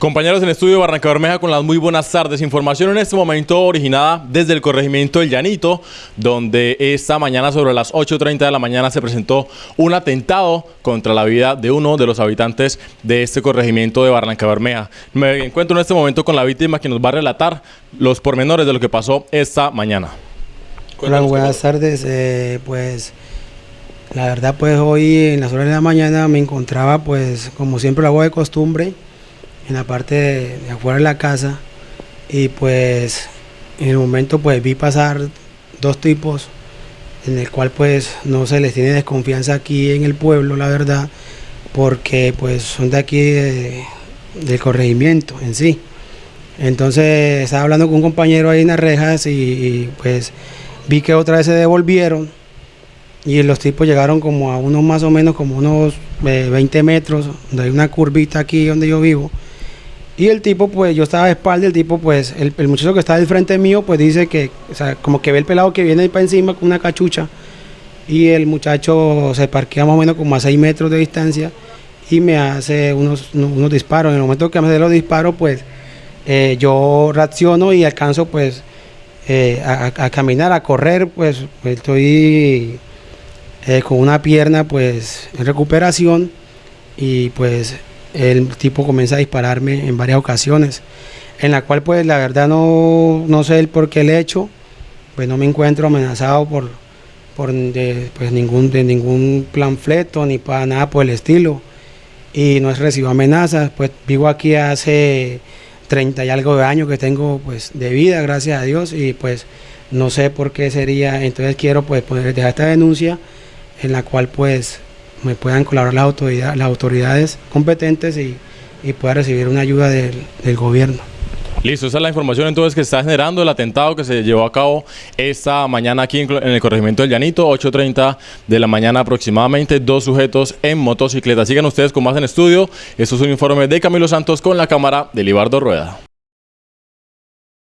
Compañeros en estudio de Barranca Bermeja con las muy buenas tardes. Información en este momento originada desde el corregimiento El Llanito, donde esta mañana sobre las 8.30 de la mañana se presentó un atentado contra la vida de uno de los habitantes de este corregimiento de Barranca Bermeja. Me encuentro en este momento con la víctima que nos va a relatar los pormenores de lo que pasó esta mañana. Hola, buenas tardes. Eh, pues la verdad pues hoy en las horas de la mañana me encontraba pues como siempre lo hago de costumbre en la parte de, afuera de la casa y pues en el momento pues vi pasar dos tipos en el cual pues no se les tiene desconfianza aquí en el pueblo la verdad porque pues son de aquí del corregimiento en sí. Entonces estaba hablando con un compañero ahí en las rejas y, pues vi que otra vez se devolvieron y los tipos llegaron como a unos más o menos como unos 20 eh, metros donde hay una curvita aquí donde yo vivo y el tipo, pues, yo estaba de espalda, el tipo, pues, el, muchacho que está del frente mío, pues dice que, o sea, como que ve el pelado que viene ahí para encima con una cachucha. Y el muchacho se parquea más o menos como a 6 metros de distancia y me hace unos, unos disparos. En el momento que me hace los disparos, pues, eh, yo reacciono y alcanzo, pues, eh, a, caminar, a correr, pues, estoy eh, con una pierna, pues, en recuperación y, pues, el tipo comienza a dispararme en varias ocasiones, en la cual pues la verdad no, no sé el por qué he hecho, pues no me encuentro amenazado por, por pues ningún, de ningún ni para nada por el estilo. Y no es recibo amenazas, pues vivo aquí hace 30 y algo de años que tengo pues de vida, gracias a Dios y pues no sé por qué sería, entonces quiero pues poder dejar esta denuncia en la cual pues me puedan colaborar las autoridades, las autoridades competentes y, pueda recibir una ayuda del, gobierno. Listo, esa es la información entonces que está generando el atentado que se llevó a cabo esta mañana aquí en, el corregimiento del Llanito, 8.30 de la mañana aproximadamente, dos sujetos en motocicleta. Sigan ustedes con más en estudio. Esto es un informe de Camilo Santos con la cámara de Libardo Rueda.